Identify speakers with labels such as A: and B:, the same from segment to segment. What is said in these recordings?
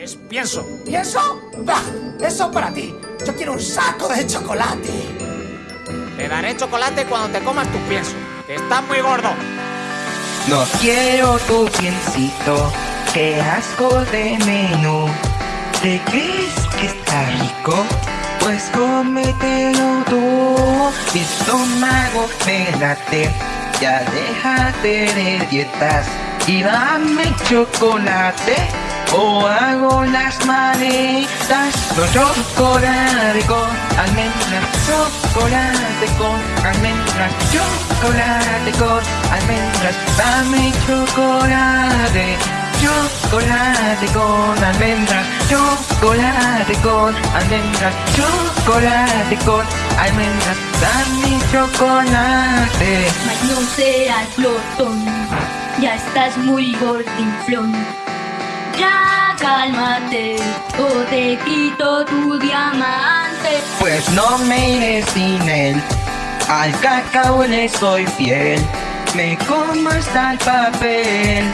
A: Es pienso.
B: ¿Pienso? Bah, eso para ti. Yo quiero un saco de chocolate.
A: Te daré chocolate cuando te comas tu pienso, que está muy gordo.
C: No quiero tu piensito, qué asco de menú. ¿Te crees que está rico? Pues cómetelo tú. Mi estómago me late, ya déjate de dietas y dame chocolate. O hago las maletas, no chocolate con almendras, chocolate con almendras, chocolate con almendras, dame chocolate, chocolate con almendras, chocolate con almendras, chocolate con almendras, dame chocolate.
D: Mas no seas glotón, ya estás muy gordinflón. Ya cálmate o te quito tu diamante.
C: Pues no me iré sin él, al cacao le soy fiel, me como hasta el papel.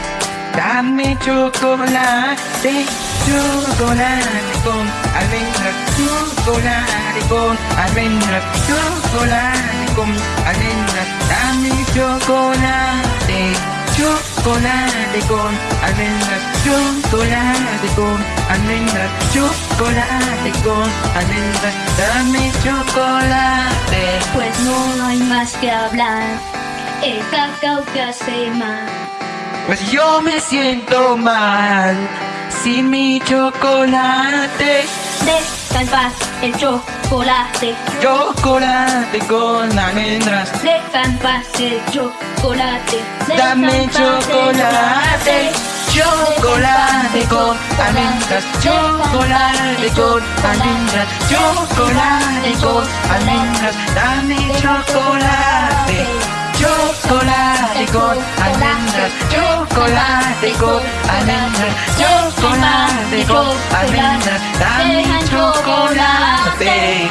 C: Dame chocolate, chocolate con almendras, chocolate con almendras, chocolate con almendras, dame chocolate, chocolate con almendras, chocolate con almendras, chocolate con almendras, dame chocolate.
D: Pues no hay más que hablar. El cacao te hace mal.
C: Pues yo me siento mal sin mi chocolate.
D: Deja en paz el chocolate.
C: Chocolate con almendras.
D: Deja en paz el chocolate chocolate.
C: Dame chocolate. Chocolate con almendras, chocolate con almendras, chocolate con almendras, dame chocolate, chocolate con almendras, chocolate con almendras, chocolate con almendras, dame chocolate.